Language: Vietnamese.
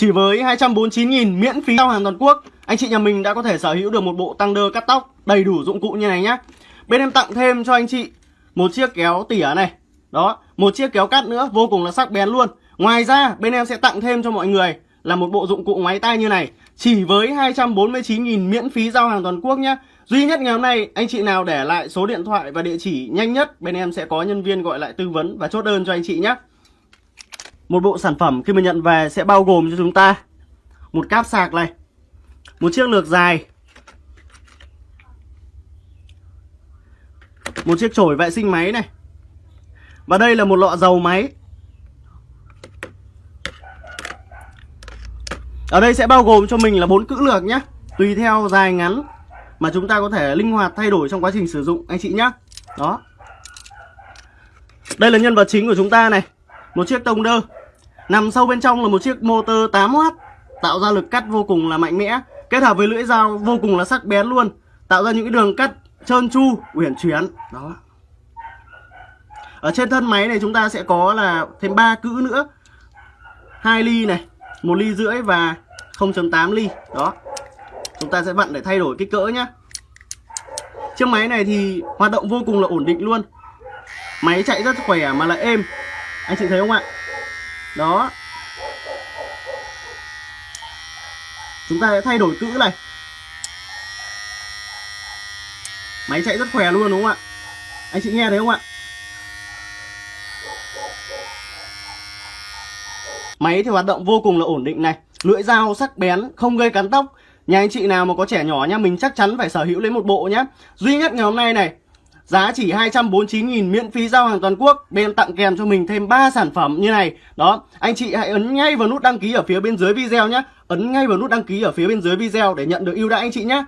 Chỉ với 249.000 miễn phí giao hàng toàn quốc Anh chị nhà mình đã có thể sở hữu được một bộ tăng đơ cắt tóc đầy đủ dụng cụ như này nhá. Bên em tặng thêm cho anh chị một chiếc kéo tỉa này. Đó, một chiếc kéo cắt nữa vô cùng là sắc bén luôn. Ngoài ra bên em sẽ tặng thêm cho mọi người là một bộ dụng cụ máy tay như này. Chỉ với 249.000 miễn phí giao hàng toàn quốc nhá. Duy nhất ngày hôm nay anh chị nào để lại số điện thoại và địa chỉ nhanh nhất Bên em sẽ có nhân viên gọi lại tư vấn và chốt đơn cho anh chị nhé một bộ sản phẩm khi mình nhận về sẽ bao gồm cho chúng ta Một cáp sạc này, Một chiếc lược dài, Một chiếc chổi vệ sinh máy này. Và đây là một lọ dầu máy. Ở đây sẽ bao gồm cho mình là bốn cữ lược nhé Tùy theo dài ngắn mà chúng ta có thể linh hoạt thay đổi trong quá trình sử dụng, anh chị nhé đó. Đây là nhân vật chính của chúng ta này, một chiếc tông đơ nằm sâu bên trong là một chiếc motor 8W tạo ra lực cắt vô cùng là mạnh mẽ, kết hợp với lưỡi dao vô cùng là sắc bén luôn, tạo ra những cái đường cắt trơn tru, uyển chuyển. Đó. Ở trên thân máy này chúng ta sẽ có là thêm ba cữ nữa. Hai ly này, một ly rưỡi và 0.8 ly. Đó. Chúng ta sẽ vặn để thay đổi kích cỡ nhá. Chiếc máy này thì hoạt động vô cùng là ổn định luôn. Máy chạy rất khỏe mà lại êm. Anh chị thấy không ạ? Đó. Chúng ta sẽ thay đổi cữ này. Máy chạy rất khỏe luôn, đúng không ạ? Anh chị nghe thấy không ạ? Máy thì hoạt động vô cùng là ổn định này. Lưỡi dao sắc bén, không gây cắn tóc. Nhà anh chị nào mà có trẻ nhỏ nha, Mình chắc chắn phải sở hữu lấy một bộ nhé Duy nhất ngày hôm nay này Giá chỉ 249.000 miễn phí giao hàng toàn quốc. Bên tặng kèm cho mình thêm 3 sản phẩm như này. Đó, anh chị hãy ấn ngay vào nút đăng ký ở phía bên dưới video nhé. Ấn ngay vào nút đăng ký ở phía bên dưới video để nhận được ưu đãi anh chị nhé.